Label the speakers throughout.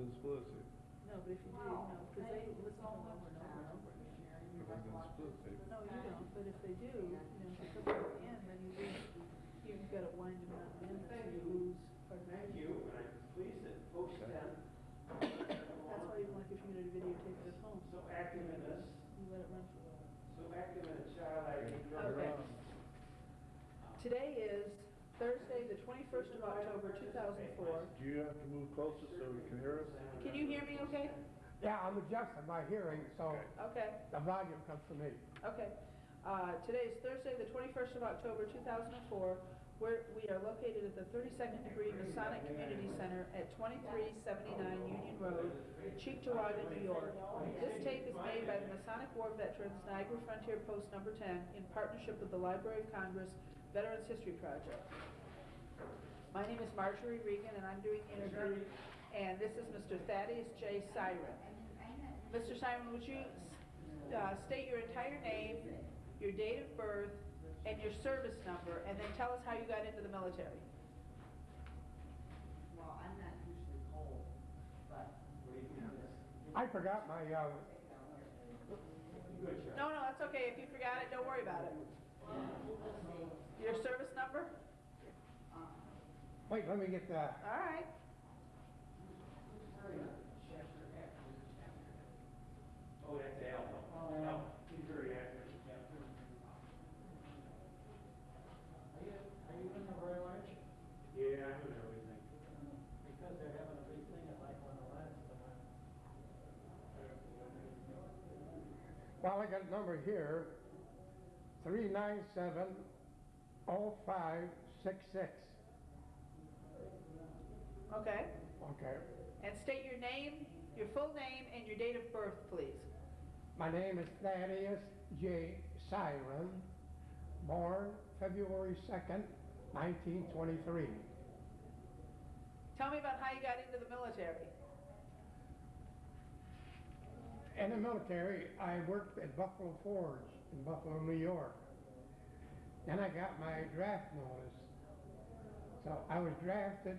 Speaker 1: gonna split it.
Speaker 2: No, but if you do, no, because they listen to over and over and over again.
Speaker 1: If I'm gonna split it.
Speaker 2: No, you don't, but if they do, you know, if you come to the end, then you lose, you've got to wind them down the end, so you lose. part of the
Speaker 3: Thank
Speaker 2: video.
Speaker 3: you, and I'm pleased that folks then.
Speaker 2: That's why even like if you're gonna videotape it at home,
Speaker 3: So active in this,
Speaker 2: you let it run for a while.
Speaker 3: so active in the child ID
Speaker 2: Okay. Today is Thursday, the twenty-first of October, two thousand four.
Speaker 1: Do you have to move closer so we can hear us?
Speaker 2: Can you hear me okay?
Speaker 4: Yeah, I'm adjusting my hearing, so
Speaker 2: Okay,
Speaker 4: the volume comes from me.
Speaker 2: okay. Uh, today is Thursday, the twenty-first of October, two thousand and four. Where, we are located at the thirty-second degree Masonic Community Center at twenty-three seventy-nine Union Road, Cheektowaga, New York. This tape is made by the Masonic War Veterans Niagara Frontier Post Number Ten in partnership with the Library of Congress Veterans History Project. My name is Marjorie Regan, and I'm doing the interview, and this is Mr. Thaddeus J. Siren. Mr. Siren, would you uh, state your entire name, your date of birth, and your service number, and then tell us how you got into the military?
Speaker 5: Well, I'm not usually cold, but
Speaker 4: I forgot my, uh,
Speaker 3: Good,
Speaker 2: No, no, that's okay. If you forgot it, don't worry about it. Your service number?
Speaker 4: wait, let me get the,
Speaker 2: All right.
Speaker 3: Oh, that's Al. No, he's very active.
Speaker 5: Are you, are you in the Royal Arch?
Speaker 3: Yeah, I know everything.
Speaker 5: Because they're having a big thing at like on the last, uh,
Speaker 4: well, I got a number here, three nine seven oh five six six.
Speaker 2: Okay.
Speaker 4: Okay.
Speaker 2: And state your name, your full name, and your date of birth, please.
Speaker 4: My name is Thaddeus J. Siren, born February second, nineteen twenty-three.
Speaker 2: Tell me about how you got into the military.
Speaker 4: In the military, I worked at Buffalo Forge in Buffalo, New York. Then I got my draft notice. So I was drafted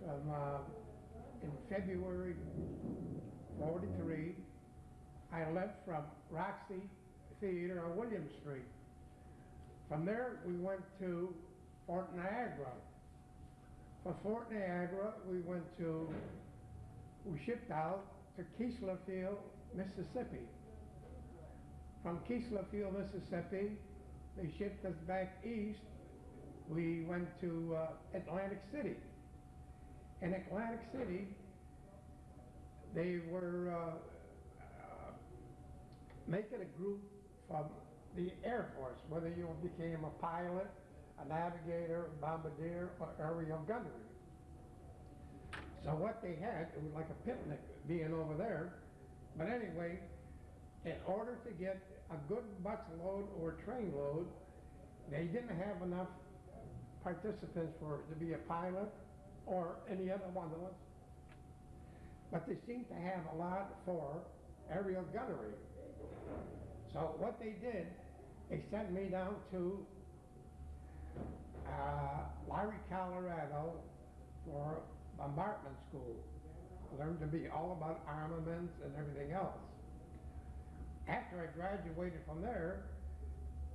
Speaker 4: from, uh, in February forty-three. I left from Roxy Theater on William Street. From there, we went to Fort Niagara. From Fort Niagara, we went to, we shipped out to Keesler Field, Mississippi. From Keesler Field, Mississippi, they shipped us back east. We went to uh, Atlantic City. In Atlantic City, they were uh, uh, making a group from the Air Force, whether you became a pilot, a navigator, a bombardier, or aerial gunnery. So what they had, it was like a picnic being over there. But anyway, in order to get a good bus load or train load, they didn't have enough participants for to be a pilot or any other one of us. But they seemed to have a lot for aerial gunnery. So what they did, they sent me down to uh, Lowry, Colorado for bombardment school. Learned to be all about armaments and everything else. After I graduated from there,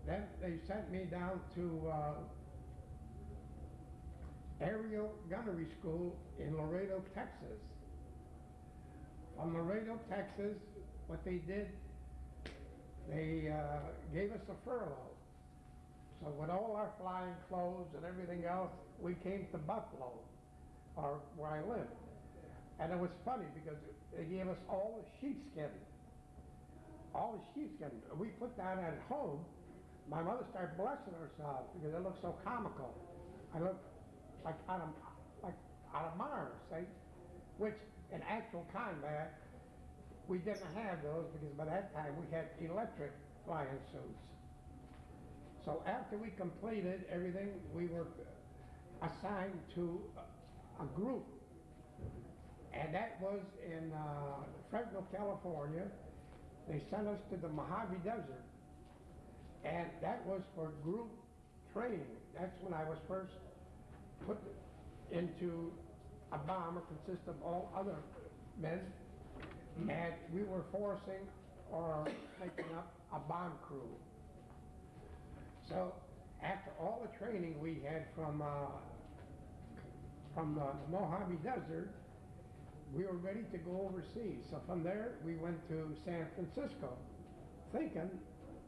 Speaker 4: then they sent me down to uh, aerial gunnery school in Laredo, Texas. From Laredo, Texas, what they did, they uh, gave us a furlough. So with all our flying clothes and everything else, we came to Buffalo, or where I lived. And it was funny because they gave us all sheepskin. All the sheepskin. We put that at home. My mother started blessing herself because it looked so comical. I looked like out of, like out of Mars, see? Which in actual combat, we didn't have those because by that time we had electric flying suits. So after we completed everything, we were assigned to a, a group. And that was in uh, Fresno, California. They sent us to the Mojave Desert. And that was for group training. That's when I was first put into a bomber consists of all other men, and we were forcing or making up a bomb crew. So after all the training we had from, uh, from the Mojave Desert, we were ready to go overseas. So from there, we went to San Francisco, thinking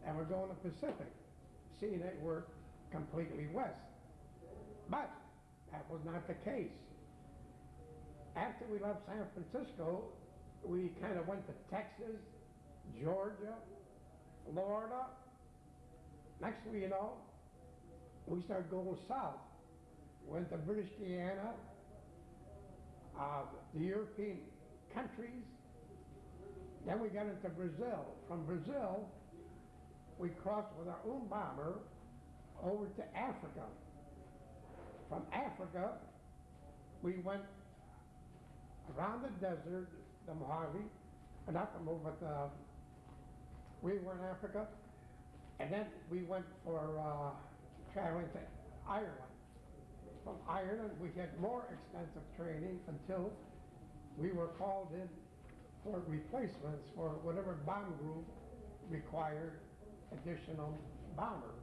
Speaker 4: that we're going to Pacific, seeing that we're completely west. But that was not the case. After we left San Francisco, we kind of went to Texas, Georgia, Florida. Next thing you know, we started going south. Went to British Guiana, uh, the European countries. Then we got into Brazil. From Brazil, we crossed with our own bomber over to Africa. From Africa, we went around the desert, the Mojave, not the Mojave, but uh, we were in Africa, and then we went for uh, traveling to Ireland. From Ireland, we had more extensive training until we were called in for replacements for whatever bomb group required additional bombers.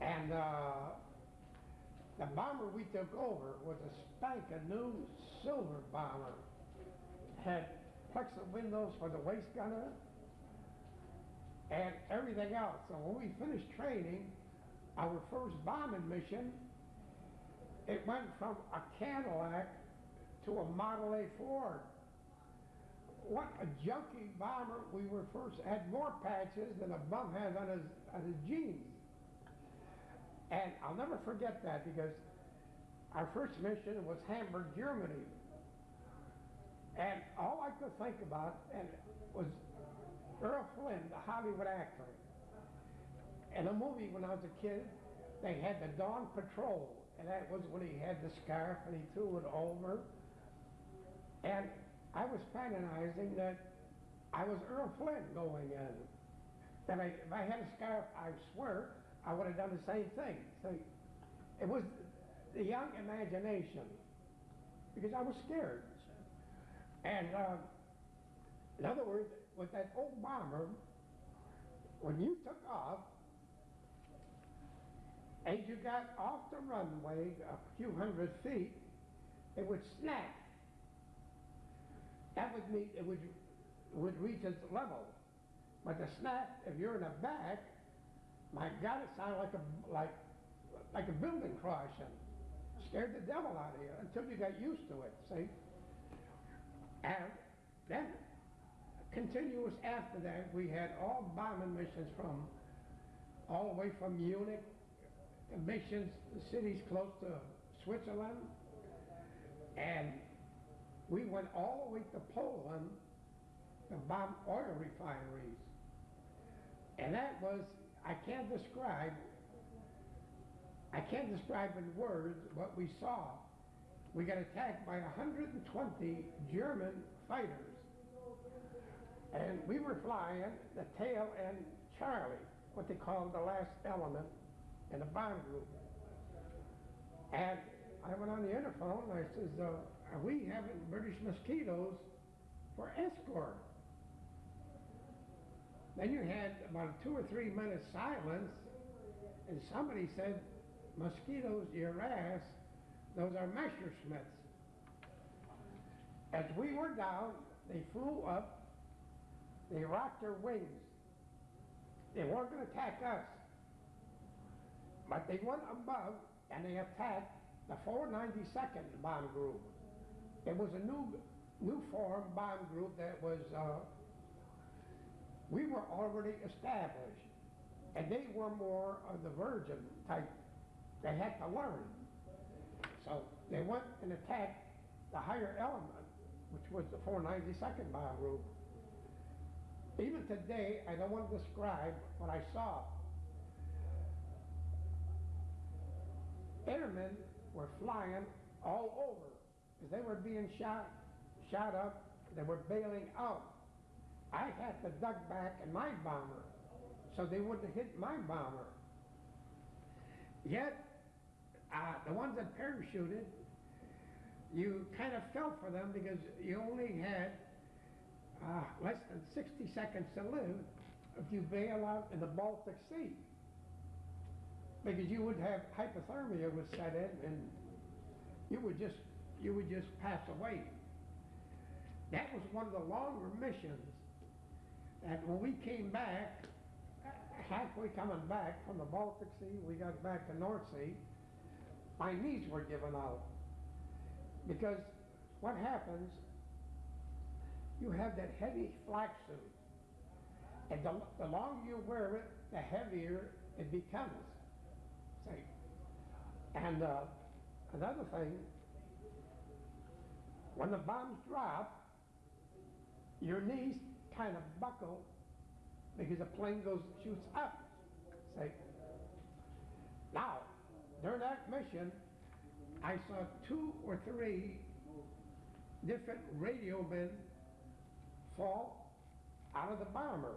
Speaker 4: And uh, the bomber we took over was a spanking new silver bomber. Had plexi windows for the waist gunner and everything else. So when we finished training, our first bombing mission, it went from a Cadillac to a Model A Ford. What a junky bomber we were first, had more patches than a bum has on his, on his jeans. And I'll never forget that because our first mission was Hamburg, Germany. And all I could think about and was Errol Flynn, the Hollywood actor. In a movie when I was a kid, they had the Dawn Patrol, and that was when he had the scarf and he threw it over. And I was fantasizing that I was Errol Flynn going in. That I, if I had a scarf, I swear, I would have done the same thing. So it was the young imagination, because I was scared. And uh, in other words, with that old bomber, when you took off, as you got off the runway a few hundred feet, it would snap. That would mean it would would reach its level. But the snap, if you're in the back, my God, it sounded like a like like a building crashing. Scared the devil out of you until you got used to it. See, and then continuous after that, we had all bombing missions from all the way from Munich, missions, the cities close to Switzerland, and we went all the way to Poland to bomb oil refineries. And that was, I can't describe, I can't describe in words what we saw. We got attacked by 120 German fighters. And we were flying the tail end Charlie, what they call the last element in the bomb group. And I went on the interphone and I says, uh, are we having British mosquitoes for escort? Then you had about two or three minutes silence and somebody said, mosquitoes, your ass, those are Messerschmitts. As we were down, they flew up, they rocked their wings. They weren't going to attack us. But they went above and they attacked the 492nd bomb group. It was a new, new form bomb group that was, uh, we were already established. And they were more of the virgin type. They had to learn. So they went and attacked the higher element, which was the 492nd bomb group. Even today, I don't want to describe what I saw. Airmen were flying all over because they were being shot, shot up, they were bailing out. I had to duck back in my bomber so they wouldn't hit my bomber. Yet, uh, the ones that parachuted, you kind of felt for them because you only had uh, less than 60 seconds to live if you bail out in the Baltic Sea. Because you would have hypothermia would set in and you would just, you would just pass away. That was one of the longer missions. And when we came back, halfway coming back from the Baltic Sea, we got back to North Sea, my knees were giving out. Because what happens, you have that heavy flak suit. And the, the longer you wear it, the heavier it becomes. And uh, another thing, when the bombs drop, your knees kind of buckle because the plane goes shoots up. See? Now, during that mission, I saw two or three different radio men fall out of the bomber.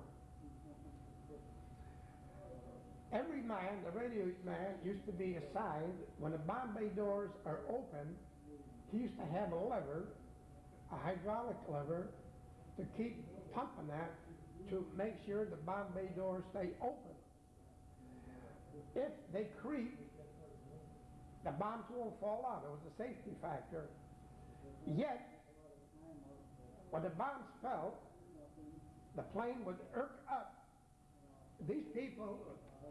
Speaker 4: Every man, the radio man, used to be assigned, when the bomb bay doors are open, he used to have a lever, a hydraulic lever, to keep pumping that to make sure the bomb bay doors stay open. If they creep, the bombs won't fall out. It was a safety factor. Yet, when the bombs fell, the plane would irk up. These people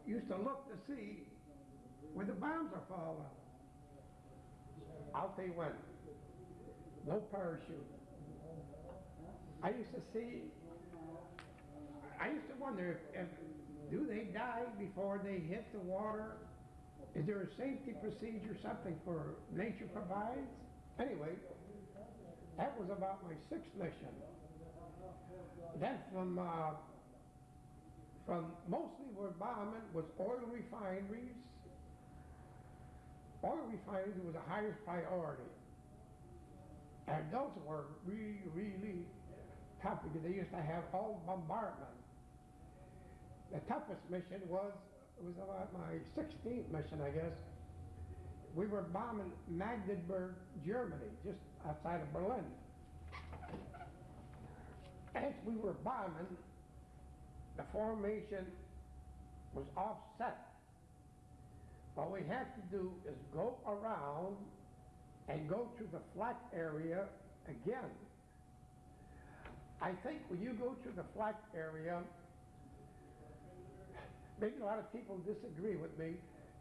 Speaker 4: used to look to see where the bombs are falling. Out they went. No parachute. I used to see, I used to wonder if, if do they die before they hit the water? Is there a safety procedure, something for nature provides? Anyway, that was about my sixth mission. Then from, uh, from mostly bombing was oil refineries. Oil refineries was the highest priority. And those were really, really tough because they used to have all bombardment. The toughest mission was, it was about my 16th mission, I guess. We were bombing Magdeburg, Germany, just outside of Berlin. As we were bombing, the formation was offset. What we have to do is go around and go to the flak area again. I think when you go to the flak area, maybe a lot of people disagree with me,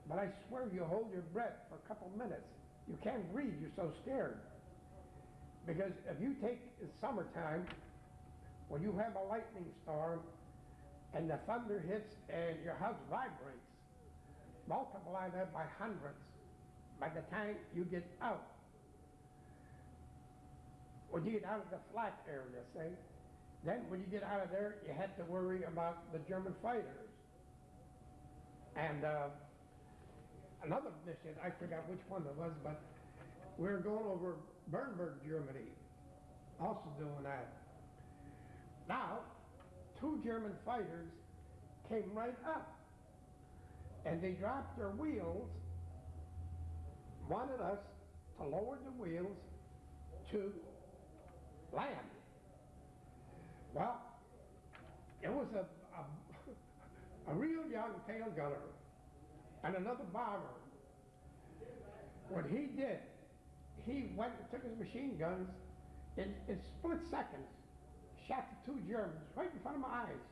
Speaker 4: but I swear you hold your breath for a couple minutes. You can't breathe, you're so scared. Because if you take summertime, when you have a lightning storm and the thunder hits and your house vibrates, multiply that by hundreds by the time you get out. When you get out of the flak area, say, then when you get out of there, you had to worry about the German fighters. And uh, another mission, I forgot which one it was, but we were going over Bernburg, Germany, also doing that. Now, two German fighters came right up and they dropped their wheels, wanted us to lower the wheels to land. Well, it was a, a, a real young tail gunner and another bomber. What he did, he went and took his machine guns in, in split seconds, shot the two Germans right in front of my eyes.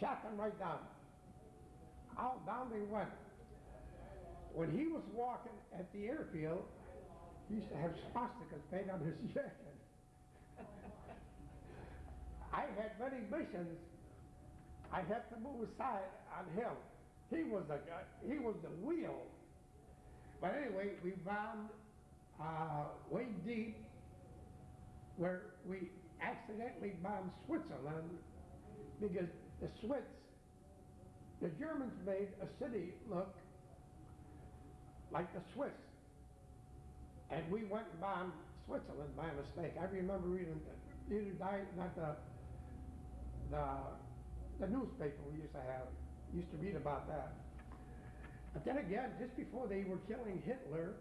Speaker 4: Shot them right down. Out down they went. When he was walking at the airfield, he used to have swastikas painted on his jacket. I had many missions. I had to move aside on him. He was the he was the wheel. But anyway, we bombed uh, way deep where we accidentally bombed Switzerland because the Swiss, the Germans made a city look like the Swiss. And we went and bombed Switzerland by mistake. I remember reading, reading not the, the, the newspaper we used to have, used to read about that. But then again, just before they were killing Hitler,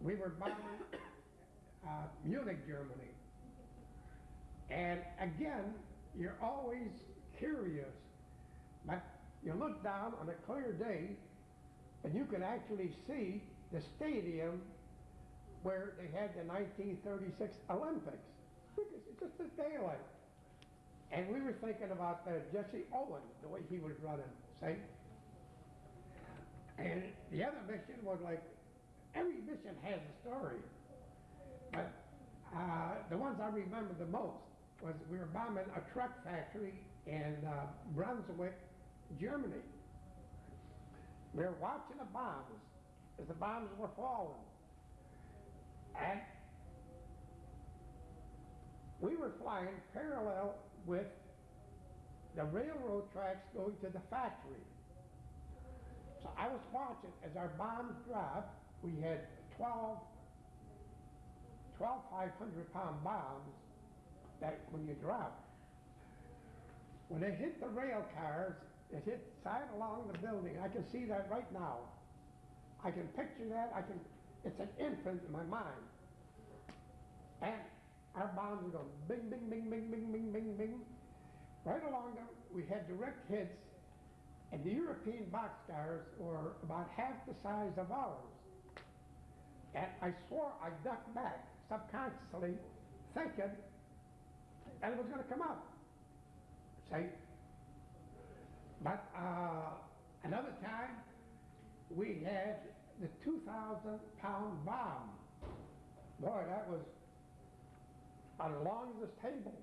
Speaker 4: we were bombing uh, Munich, Germany. And again, you're always curious, but you look down on a clear day and you can actually see the stadium where they had the 1936 Olympics. It's just a daylight. And we were thinking about uh, Jesse Owens, the way he was running, see? And the other mission was like, every mission has a story. But uh, the ones I remember the most was we were bombing a truck factory in uh, Brunswick, Germany. We were watching the bombs as the bombs were falling. And we were flying parallel with the railroad tracks going to the factory. So I was watching as our bombs dropped. We had 12, 12 500 pound bombs that when you drop, when they hit the rail cars, it hit side along the building. I can see that right now. I can picture that. I can, it's an imprint in my mind. And our bombs were going bing, bing, bing, bing, bing, bing, bing, bing. Right along we had direct hits, and the European boxcars were about half the size of ours. And I swore I ducked back, subconsciously, thinking was going to come up. See? But uh, another time, we had the 2,000 pound bomb. Boy, that was as long as this table.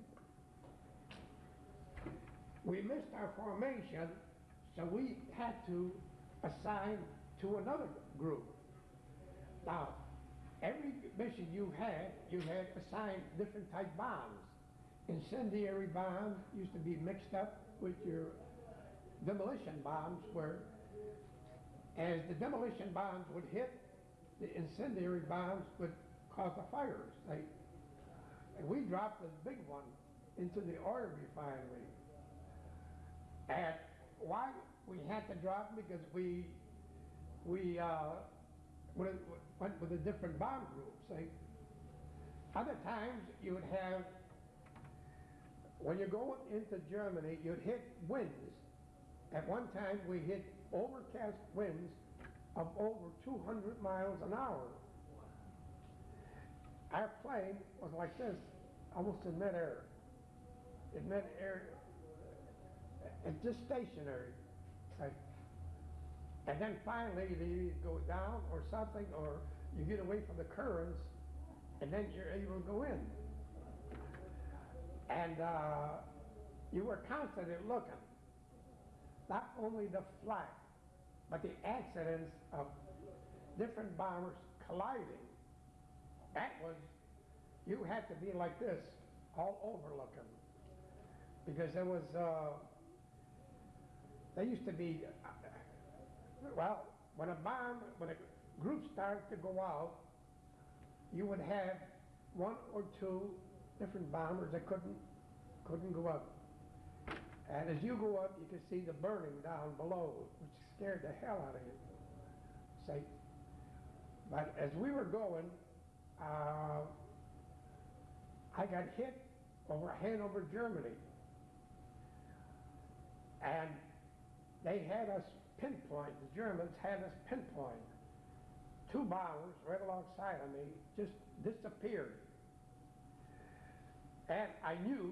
Speaker 4: We missed our formation, so we had to assign to another group. Now, every mission you had, you had assigned different type bombs. Incendiary bombs used to be mixed up with your demolition bombs where as the demolition bombs would hit, the incendiary bombs would cause the fires. They, and we dropped the big one into the oil refinery. And why we had to drop? Because we, we uh, went went with a different bomb group, see? Other times you would have, when you go into Germany, you'd hit winds. At one time, we hit overcast winds of over 200 miles an hour. Our plane was like this, almost in midair. In midair, and uh, just stationary. Like, and then finally, you either go down or something, or you get away from the currents, and then you're able to go in. And uh, you were constantly looking, not only the flight, but the accidents of different bombers colliding. That was, you had to be like this, all overlooking. Because there was, uh, there used to be, uh, well, when a bomb, when a group started to go out, you would have one or two different bombers that couldn't, couldn't go up. And as you go up, you could see the burning down below, which scared the hell out of you. Say, But as we were going, uh, I got hit over Hanover, Germany. And they had us pinpoint, the Germans had us pinpoint. Two bombers right alongside of me just disappeared. And I knew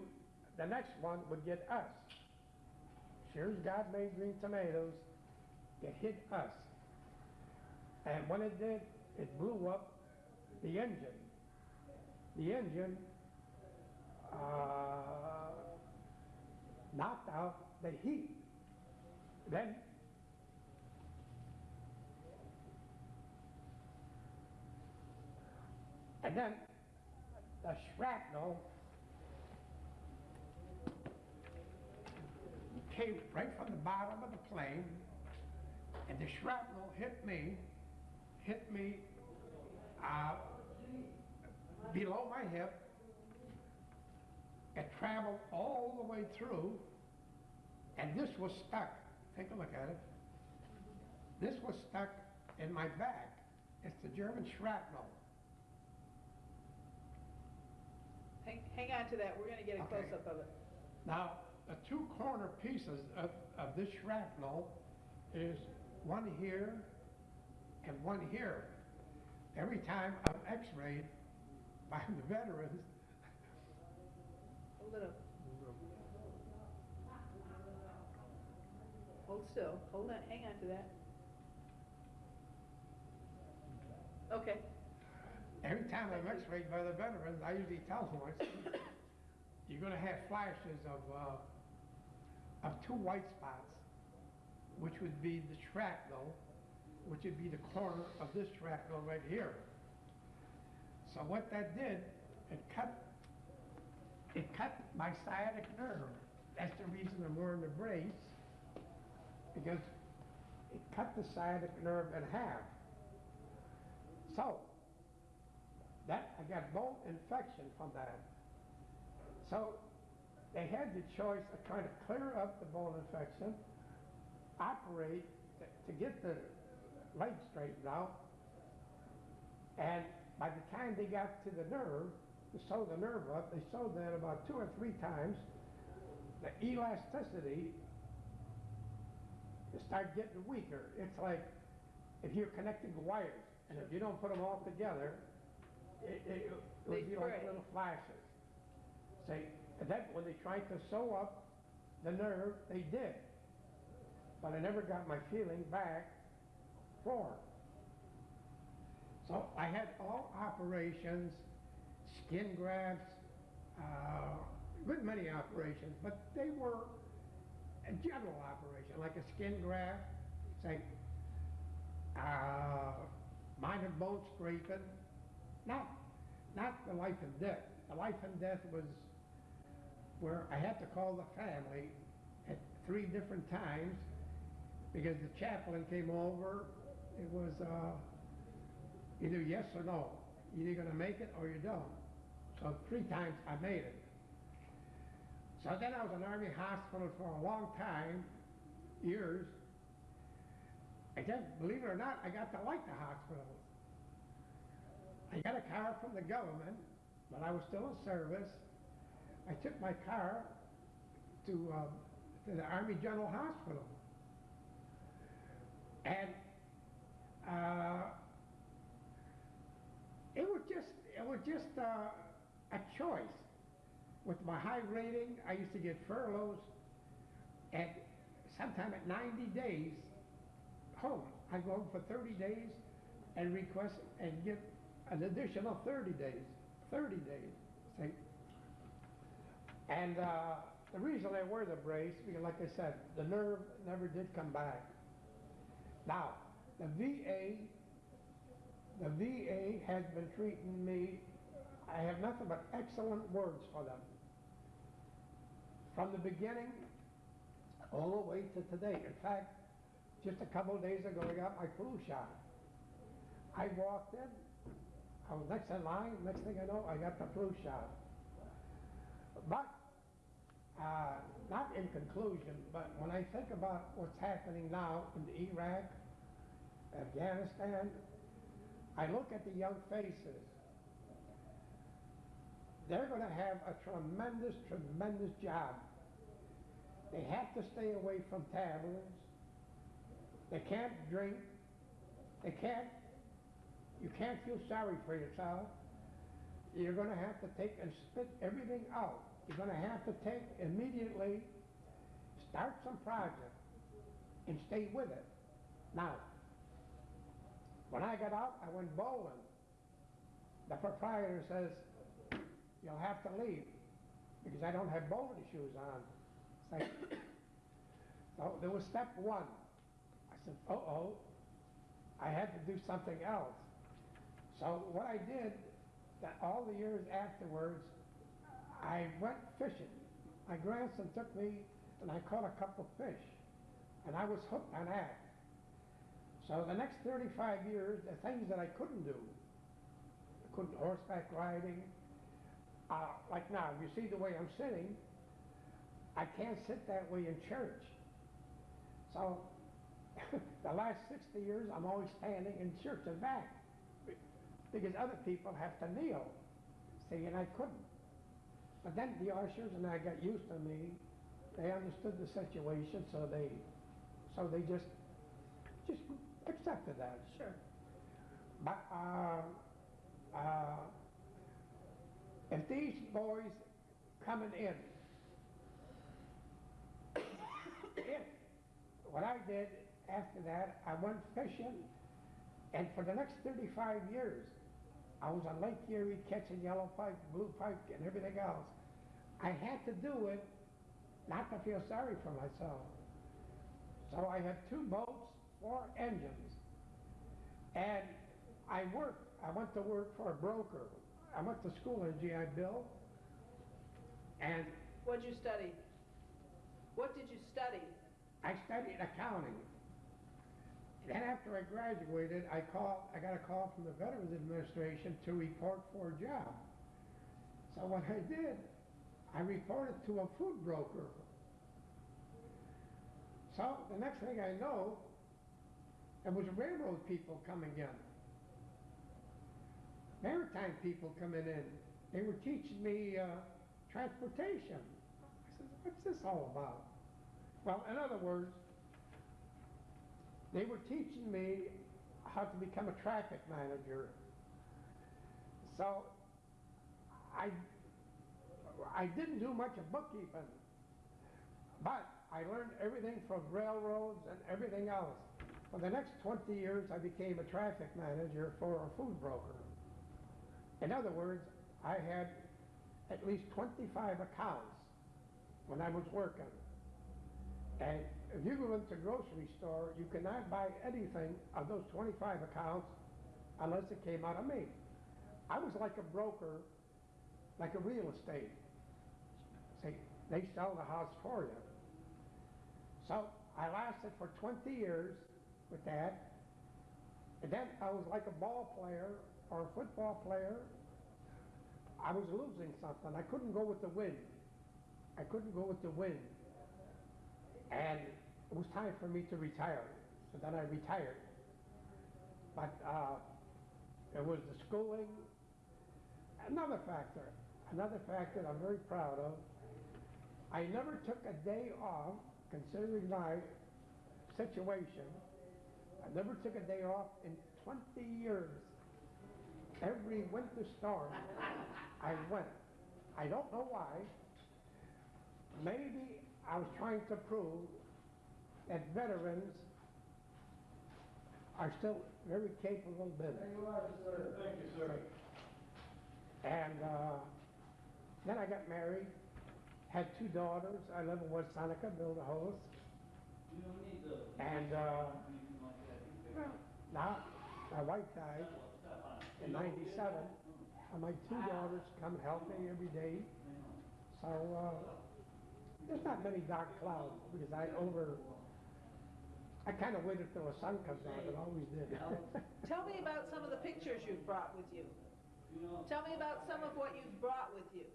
Speaker 4: the next one would get us. Sure as God made green tomatoes, it hit us. And when it did, it blew up the engine. The engine uh, knocked out the heat. Then and then the shrapnel came right from the bottom of the plane, and the shrapnel hit me, hit me uh, below my hip. It traveled all the way through, and this was stuck. Take a look at it. This was stuck in my back. It's the German shrapnel.
Speaker 2: Hang, hang on to that, we're gonna get a
Speaker 4: Okay.
Speaker 2: close-up of it.
Speaker 4: Now, the two corner pieces of, of this shrapnel is one here and one here. Every time I'm x-rayed by the veterans,
Speaker 2: Hold it up. Hold still, hold on, hang on to that. Okay,
Speaker 4: every time I'm x-rayed by the veterans, I usually tell them, you're gonna have flashes of, uh, of two white spots, which would be the shrapnel, which would be the corner of this shrapnel right here. So what that did, it cut, it cut my sciatic nerve. That's the reason I'm wearing the brace, because it cut the sciatic nerve in half. So, that, I got bone infection from that. So, they had the choice to kind of clear up the bone infection, operate to, get the leg straightened out, and by the time they got to the nerve, to sew the nerve up, they sewed that about two or three times. The elasticity started getting weaker. It's like if you're connecting wires, and if you don't put them all together, it, it, it would be like little flashes. Say, and then when they tried to sew up the nerve, they did. But I never got my feeling back for. So I had all operations, skin grafts, uh, good many operations, but they were a general operation, like a skin graft, say, uh, minor bone scraping, not, not the life and death. The life and death was where I had to call the family at three different times because the chaplain came over. It was, uh, either yes or no. You're either gonna make it or you don't. So three times I made it. So then I was in Army Hospital for a long time, years. I guess, believe it or not, I got to like the hospital. I got a car from the government, but I was still in service. I took my car to, um, to the Army General Hospital. And, uh, it was just, it was just, uh, a choice. With my high rating, I used to get furloughs at, sometime at ninety days home. I go home for thirty days and request and get an additional thirty days, thirty days, say. And, uh, the reason I wear the brace, because like I said, the nerve never did come back. Now, the VA, the VA has been treating me, I have nothing but excellent words for them. From the beginning, all the way to today. In fact, just a couple of days ago, I got my flu shot. I walked in, I was next in line, next thing I know, I got the flu shot. But, uh, not in conclusion, but when I think about what's happening now in Iraq, Afghanistan, I look at the young faces. They're gonna have a tremendous, tremendous job. They have to stay away from taverns. They can't drink. They can't, you can't feel sorry for yourself. You're gonna have to take and spit everything out. You're gonna have to take immediately, start some project and stay with it. Now, when I got out, I went bowling. The proprietor says, you'll have to leave because I don't have bowling shoes on. So there was step one. I said, uh-oh, I had to do something else. So what I did, that all the years afterwards, I went fishing. My grandson took me and I caught a couple of fish. And I was hooked on that. So the next 35 years, the things that I couldn't do, I couldn't horseback riding, uh, like now, you see the way I'm sitting, I can't sit that way in church. So the last 60 years, I'm always standing in church and back. because other people have to kneel. See, and I couldn't. But then the ushers and I got used to me. They understood the situation, so they, so they just, just accepted that.
Speaker 2: Sure.
Speaker 4: But, uh, uh, if these boys coming in, if, what I did after that, I went fishing, and for the next thirty-five years, I was on Lake Erie catching yellow pike, blue pike, and everything else. I had to do it, not to feel sorry for myself. So I had two boats, four engines, and I worked, I went to work for a broker. I went to school in GI Bill, and
Speaker 2: What did you study? What did you study?
Speaker 4: I studied accounting. Then after I graduated, I called, I got a call from the Veterans Administration to report for a job. So what I did, I reported to a food broker. So the next thing I know, there was railroad people coming in. Maritime people coming in. They were teaching me uh, transportation. I said, what's this all about? Well, in other words, they were teaching me how to become a traffic manager. So I, I didn't do much of bookkeeping, but I learned everything from railroads and everything else. For the next 20 years, I became a traffic manager for a food broker. In other words, I had at least 25 accounts when I was working. And if you go into a grocery store, you cannot buy anything on those 25 accounts unless it came out of me. I was like a broker, like a real estate. See, they sell the house for you. So I lasted for 20 years with that. And then I was like a ball player or a football player. I was losing something. I couldn't go with the wind. I couldn't go with the wind. And it was time for me to retire. So then I retired. But uh, it was the schooling. Another factor, another factor I'm very proud of, I never took a day off, considering my situation. I never took a day off in 20 years. Every winter storm, I went. I don't know why. Maybe I was trying to prove that veterans are still very capable men.
Speaker 5: you are, sir. Thank you, sir.
Speaker 4: And uh, then I got married, had two daughters. I live in West Seneca, built a house.
Speaker 5: You don't need the.
Speaker 4: And uh,
Speaker 5: anything like that. You
Speaker 4: well, now my wife died in '97, and my two daughters come help me every day. So uh, there's not many dark clouds because I over. I kind of waited till the sun comes out. It always did.
Speaker 2: Tell me about some of the pictures you've brought with you.
Speaker 5: You
Speaker 2: Tell me about some of what you've brought with you.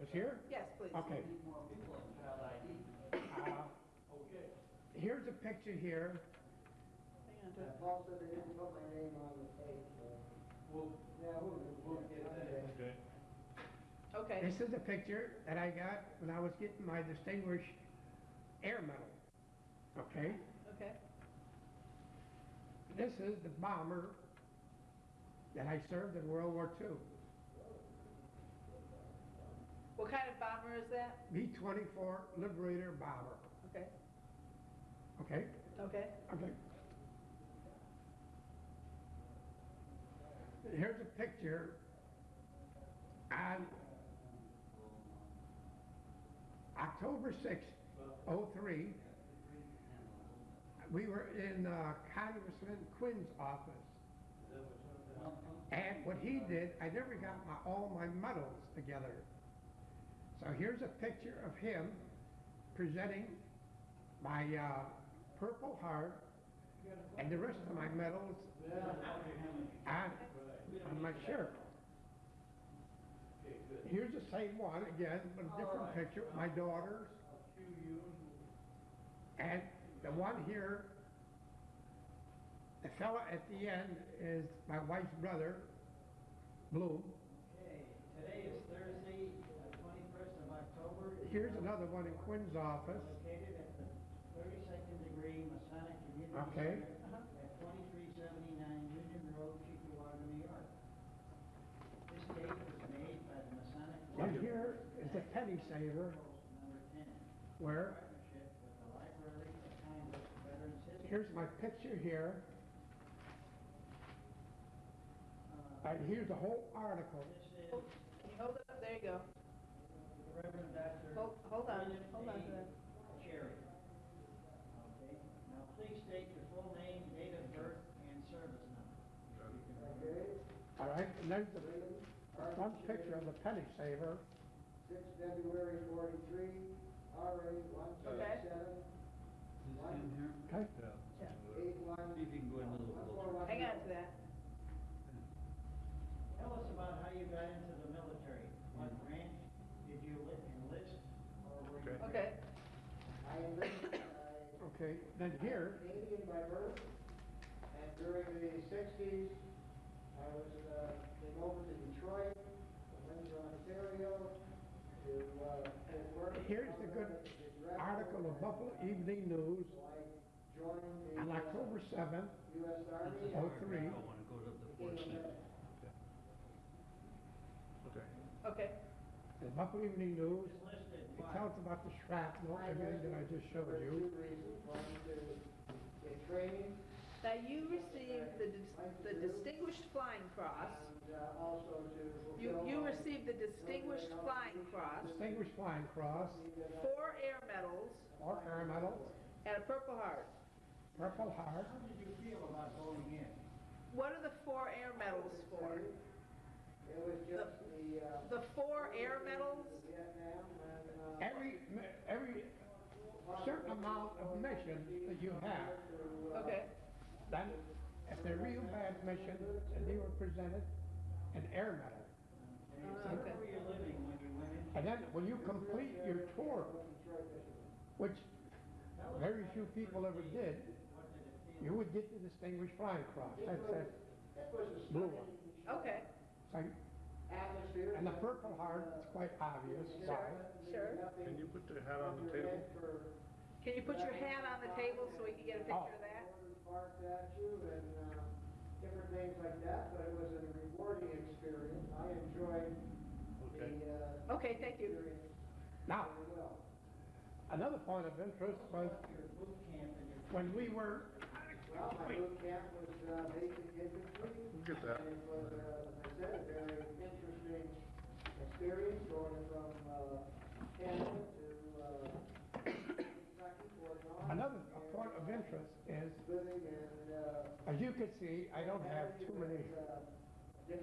Speaker 4: Just here?
Speaker 2: Yes, please.
Speaker 4: Okay.
Speaker 5: need more people in child ID.
Speaker 4: Uh, here's a picture here.
Speaker 2: Hang on to.
Speaker 6: Paul said they didn't put my name on the tape, so.
Speaker 5: Well,
Speaker 6: Yeah, we'll,
Speaker 5: we'll get that.
Speaker 1: Okay.
Speaker 2: Okay,
Speaker 4: This is a picture that I got when I was getting my Distinguished Air Medal. Okay?
Speaker 2: okay.
Speaker 4: This is the bomber that I served in World War II.
Speaker 2: What kind of bomber is that?
Speaker 4: B-24 Liberator bomber.
Speaker 2: Okay,
Speaker 4: Okay?
Speaker 2: okay.
Speaker 4: Okay. Here's a picture on October sixth, oh three. We were in uh, Congressman Quinn's office. And what he did, I never got my, all my medals together. So here's a picture of him presenting my uh, Purple Heart and the rest of my medals on, on my shirt. Here's the same one again, but a different picture, my daughters. And the one here, the fella at the end is my wife's brother, blue.
Speaker 5: Okay, today is Thursday, the twenty-first of October.
Speaker 4: Here's another one in Quinn's office.
Speaker 5: Located at the thirty-second degree Masonic Community
Speaker 4: Okay.
Speaker 5: Center at twenty-three seventy-nine Union Road, Cheektowaga, New York. This date was made by the Masonic.
Speaker 4: And here is the penny saver where,
Speaker 5: partnership with the Library of Congress Veterans History.
Speaker 4: Here's my picture here,
Speaker 5: Uh,
Speaker 4: and here's the whole article.
Speaker 5: This is
Speaker 2: Can you hold it up? There you go.
Speaker 5: Reverend Dr.
Speaker 2: Hold, hold on, hold on to that.
Speaker 5: Cherry. Okay, now please state your full name, date of birth, and service number.
Speaker 6: Okay,
Speaker 4: All right, and there's the
Speaker 6: William,
Speaker 4: front picture of the penny saver.
Speaker 6: six February forty-three, RA one
Speaker 2: Okay.
Speaker 6: Seven, one,
Speaker 4: Okay,
Speaker 2: Yeah.
Speaker 7: See if you can go in a little
Speaker 6: one
Speaker 7: closer.
Speaker 2: Hang on to that.
Speaker 5: Tell us about how you got into the military. What branch did you li- enlist, or were you?
Speaker 1: Okay.
Speaker 2: Okay,
Speaker 6: I enlisted, I
Speaker 4: okay, then here,
Speaker 6: Canadian by birth, and during the sixties, I was, uh, came over to Detroit, Windsor, Ontario, to, uh, to work.
Speaker 4: Here's the good article of Buffalo Evening News
Speaker 6: So I joined the.
Speaker 4: on October seventh,
Speaker 6: U.S. Army.
Speaker 4: oh three.
Speaker 7: I wanna go to the
Speaker 6: Became
Speaker 7: fourth
Speaker 6: a medic.
Speaker 1: Okay.
Speaker 2: okay.
Speaker 4: the Buffalo Evening News,
Speaker 5: Enlisted,
Speaker 4: it
Speaker 5: why?
Speaker 4: tells about the shrapnel, everything that I just showed
Speaker 6: For
Speaker 4: you.
Speaker 6: two reasons, one to get training,
Speaker 2: Now, you received the, dis- the Distinguished Flying Cross.
Speaker 6: and, uh, also to
Speaker 2: You, you
Speaker 6: my
Speaker 2: received the Distinguished Flying Cross,
Speaker 4: Distinguished Flying Cross,
Speaker 2: four air medals,
Speaker 4: or Air Medal,
Speaker 2: and a Purple Heart.
Speaker 4: Purple Heart.
Speaker 5: How did you feel about going in?
Speaker 2: What are the four air medals for?
Speaker 6: It was just the, uh.
Speaker 2: The four air medals?
Speaker 6: Vietnam and, uh.
Speaker 4: Every, every certain amount of mission that you have,
Speaker 2: Okay,
Speaker 4: then if they're real bad mission, and they were presented an air medal.
Speaker 2: Oh, okay.
Speaker 5: Where were you living when you went in?
Speaker 4: And then when you complete your tour, which very few people ever did, you would get the Distinguished Flying Cross. That's that blue one.
Speaker 2: okay,
Speaker 4: So,
Speaker 6: Atmosphere.
Speaker 4: and the Purple Heart is quite obvious why.
Speaker 2: sure.
Speaker 1: Can you put the hat on the table?
Speaker 2: Can you put your hat on the table so we can get a picture of that?
Speaker 6: Barked at you and, uh, different things like that, but it was a rewarding experience. I enjoyed the,
Speaker 1: Okay.
Speaker 6: uh,
Speaker 2: Okay, thank you.
Speaker 6: experience
Speaker 4: Now,
Speaker 6: very well.
Speaker 4: another point of interest was
Speaker 5: Your boot camp and your
Speaker 4: when we were,
Speaker 6: Well, my boot camp was, uh, basic infantry.
Speaker 1: We'll get that.
Speaker 6: And it was, uh, as I said, a very interesting experience going from, uh, Canada to, uh, Kentucky, Fort Knox.
Speaker 4: another
Speaker 6: and,
Speaker 4: point of
Speaker 6: uh,
Speaker 4: interest is,
Speaker 6: Living in, uh.
Speaker 4: as you can see, I don't have too many,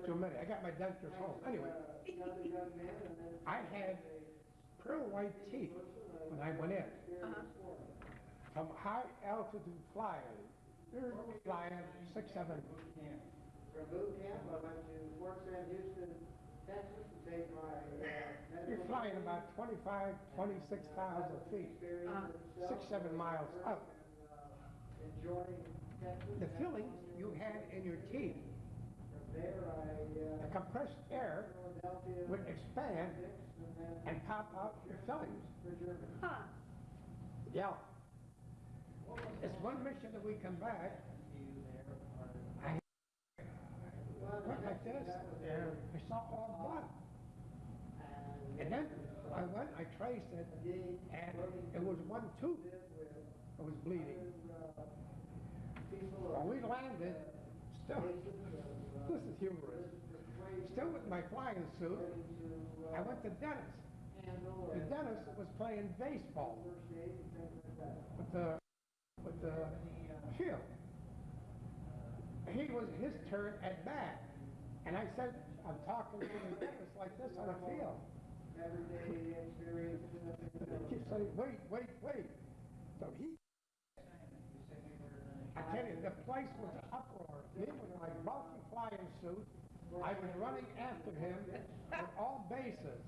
Speaker 4: too many. I got my dentures home. Anyway, I had pearl white teeth when I went in.
Speaker 2: Uh-huh.
Speaker 4: From high altitude flying, they're flying six, seven.
Speaker 6: From boot camp, I went to Fort Sam Houston, Texas to take my, uh.
Speaker 4: you're flying about twenty-five, twenty-six thousand feet. Six, seven miles up.
Speaker 6: Uh, Enjoying
Speaker 4: The feelings you had in your teeth,
Speaker 6: From there, I,
Speaker 4: the
Speaker 6: uh.
Speaker 4: compressed air would expand
Speaker 6: And
Speaker 4: pop out your fillings.
Speaker 2: Huh,
Speaker 4: Yeah. It's one mission that we come back,
Speaker 5: You there, or
Speaker 4: I went like this,
Speaker 6: that was
Speaker 4: and I saw all blood. And then I went, I traced it, and it was one tooth
Speaker 6: live
Speaker 4: that was bleeding. When we landed, still, this is humorous, still with my flying suit, I went to Dennis. The Dennis was playing baseball with the, with the field. He was his turn at bat, and I said, I'm talking to Dennis like this on a field.
Speaker 6: Everyday experience.
Speaker 4: He saying, wait, wait, wait. So he, I tell you, the place was uproar. Me with my bulky flying suit, I was running after him on all bases.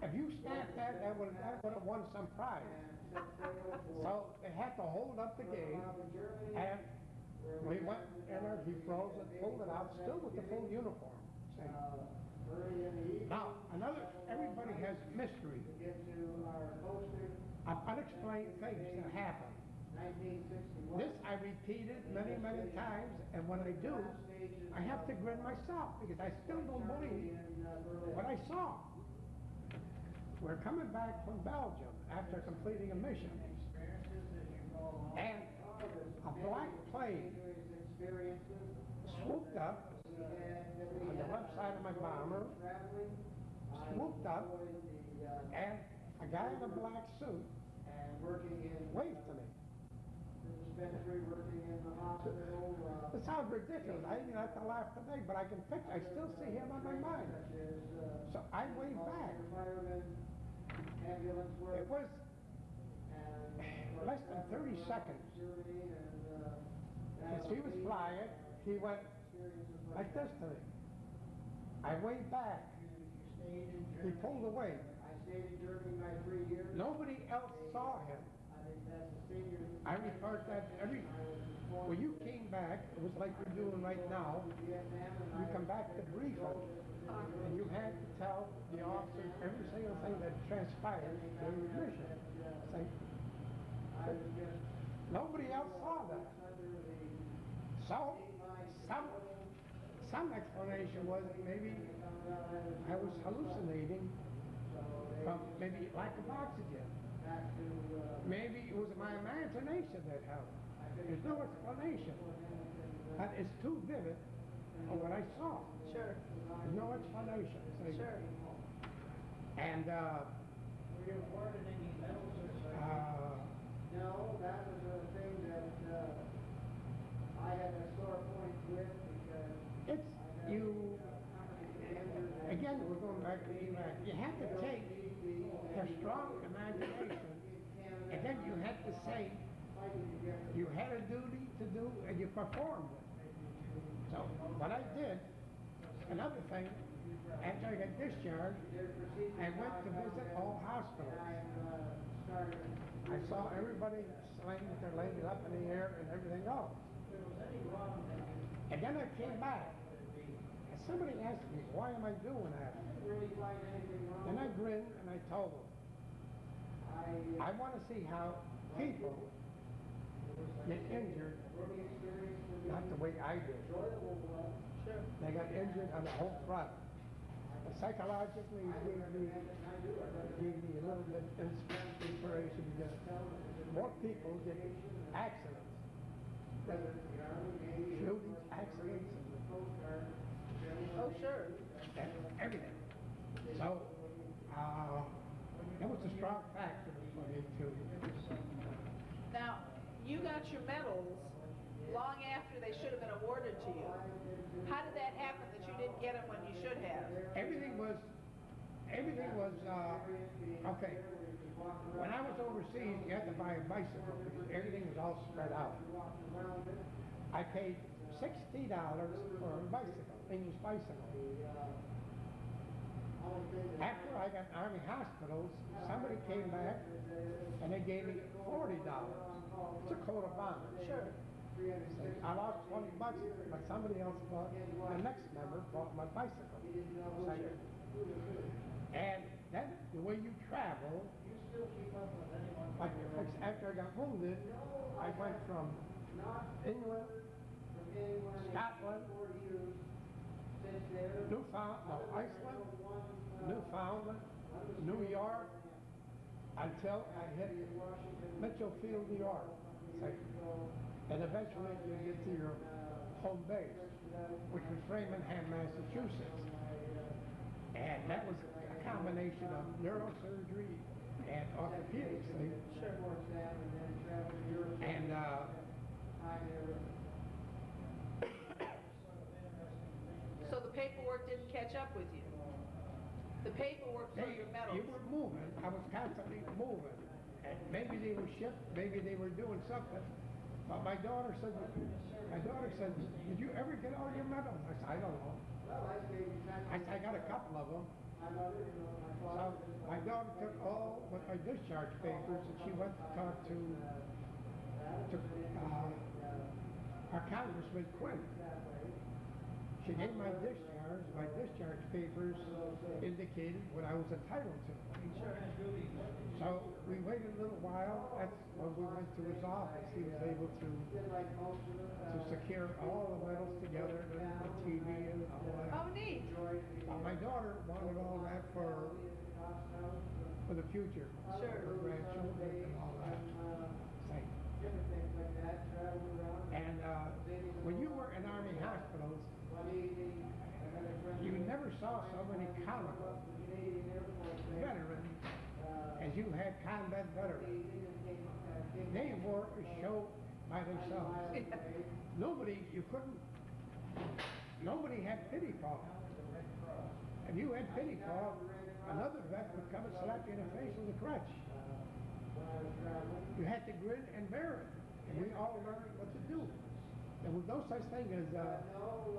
Speaker 4: If you snapped that, that would, that would have won some prize. So they had to hold up the game, and we went in there. he froze it, pulled it out, still with the full uniform. See? Now, another, everybody has mystery of unexplained things that happen. This I repeated many, many times, and when I do, I have to grin myself because I still don't believe what I saw. We're coming back from Belgium after completing a mission, and a black plane swooped up on the left side of my bomber, swooped up, and a guy in a black suit waved to me.
Speaker 6: Dispensary, working in the hospital, uh,
Speaker 4: It sounds ridiculous. I even have to laugh today, but I can picture, I still see him on my mind.
Speaker 6: is, uh,
Speaker 4: So I waved back.
Speaker 6: firemen, ambulance work.
Speaker 4: It was
Speaker 6: uh,
Speaker 4: less than 30 seconds.
Speaker 6: Security and, uh.
Speaker 4: As he was flying, he went like this to me. I waved back. He pulled away.
Speaker 6: I stayed in Germany my three years.
Speaker 4: Nobody else saw him.
Speaker 6: I
Speaker 4: report that every, when you came back, it was like you're doing right now. You come back to briefing, and you had to tell the officers every single thing that transpired during your mission. Say,
Speaker 6: I was just
Speaker 4: nobody else saw that. So, some, some explanation was maybe I was hallucinating from maybe lack of oxygen.
Speaker 6: Back to, uh,
Speaker 4: Maybe it was my imagination that helped. There's no explanation. But it's too vivid of what I saw.
Speaker 2: Sure,
Speaker 4: There's no explanation. So-
Speaker 2: sure.
Speaker 4: And, uh,
Speaker 5: Were you awarded any medals or something?
Speaker 4: uh,
Speaker 6: no, that was a thing that, uh, I had a sore point with because
Speaker 4: it's, you,
Speaker 6: a commander that
Speaker 4: again, we're going back to Iraq. You have to take a strong imagination and had say you had a duty to do and you performed it. So what I did, another thing, after I got discharged, I went to visit all hospitals.
Speaker 6: I,
Speaker 4: saw everybody slaying with their legs up in the air and everything else. And then I came back. And somebody asked me, why am I doing that? And I grinned and I told them,
Speaker 6: I
Speaker 4: want to see how people get injured,
Speaker 6: learning experience with the
Speaker 4: not the way I did.
Speaker 2: Sure.
Speaker 4: They got injured on the whole front. And psychologically, it gave me, gave me a little bit ins- inspiration because more people get accidents, shootings, accidents,
Speaker 2: Oh, sure.
Speaker 4: and everything. So, uh, that was a strong factor for me to,
Speaker 2: Now, you got your medals long after they should have been awarded to you. How did that happen that you didn't get them when you should have?
Speaker 4: everything was, everything was, uh, okay. When I was overseas, you had to buy a bicycle because everything was all spread out. I paid sixty dollars for a bicycle, English bicycle. After I got Army hospitals, somebody came back and they gave me forty dollars. It's a coat of honor.
Speaker 2: Sure.
Speaker 4: I lost twenty bucks, but somebody else bought, the next member bought my bicycle. And then the way you travel, like after I got wounded, I went from England, Scotland, Newfoundland, no, Iceland, Newfoundland, New York, until I hit Mitchell Field, New York. And eventually you get to your home base, which was Framingham, Massachusetts. And that was a combination of neurosurgery and orthopedics thing. And, uh,
Speaker 2: So the paperwork didn't catch up with you? The paperwork for
Speaker 4: they,
Speaker 2: your medals?
Speaker 4: you were moving, I was constantly moving. And maybe they were shipped, maybe they were doing something. But my daughter said, my daughter said, did you ever get all your medals? I said, I don't know. I said, I got a couple of them. So my daughter took all but my discharge papers and she went to talk to, to, uh, our Congressman Quinn. She gave my discharge, my discharge papers indicated what I was entitled to. So we waited a little while, that's when we went to his office, he was able to,
Speaker 6: Did like most of it,
Speaker 4: to secure all the medals together, the TV and all
Speaker 2: Oh,
Speaker 4: that.
Speaker 2: neat.
Speaker 4: Uh, My daughter wanted all that for, for the future,
Speaker 2: Sure.
Speaker 4: her grandchildren and all that. Thing.
Speaker 6: Different things like that, traveled around.
Speaker 4: And, uh, when you were in army hospitals, you never saw so many comical
Speaker 6: The Canadian Air Force Base,
Speaker 4: veterans as you had combat veterans.
Speaker 6: didn't take, take-
Speaker 4: They were a show by themselves. Nobody, you couldn't, nobody had pity for them. If you had pity for them, another vet would come and slap you in the face with a crutch.
Speaker 6: When I was traveling.
Speaker 4: You had to grin and bear it, and we all learned what to do. There was no such thing as, uh,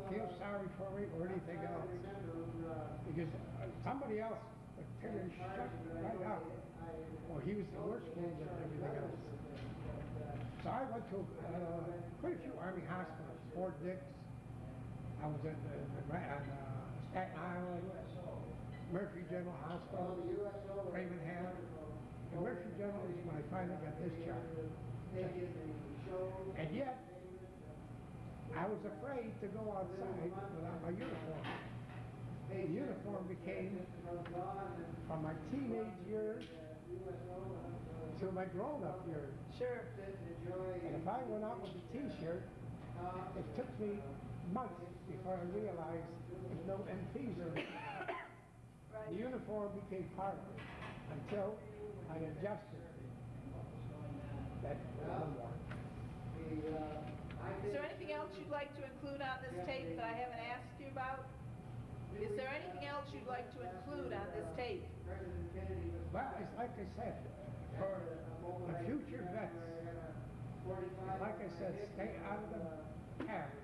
Speaker 4: feel sorry for me or anything else, because uh, somebody else would tear right out. Or he was the worst wound than everything else. So I went to, uh, quite a few army hospitals, Fort Dix, I was at, the the on, uh, Staten Island, Murphy General
Speaker 6: well,
Speaker 4: Hospital,
Speaker 6: was
Speaker 4: Framingham. And Murphy General is when I finally got discharged. And yet, I was afraid to go outside without my uniform. The uniform became from my teenage years to my grown-up years.
Speaker 2: Sure.
Speaker 4: And if I went out with a t-shirt, it took me months before I realized there's no MPs or The uniform became part of it until I adjusted. That no more.
Speaker 2: Is there anything else you'd like to include on this tape that I haven't asked you about? Is there anything else you'd like to include on this tape?
Speaker 4: Well, it's like I said, for the future vets, like I said, stay out of the habit.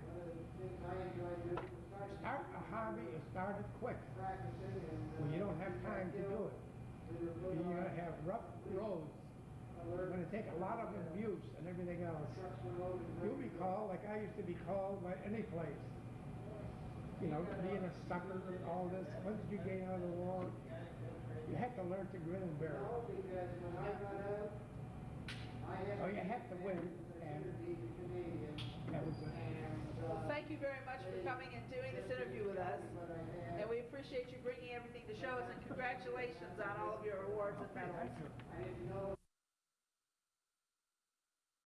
Speaker 4: Start a hobby and start it quick, when you don't have time to do it. You're gonna have rough roads, you're gonna take a lot of abuse and everything else. You'll be called, like I used to be called by any place. You know, being a sucker and all this, did you get out of the war? You had to learn to grin and bear it. Oh, you had to win, and that was it.
Speaker 2: Well, thank you very much for coming and doing this interview with us. And we appreciate you bringing everything to show us and congratulations on all of your awards and medals.
Speaker 4: Thank you.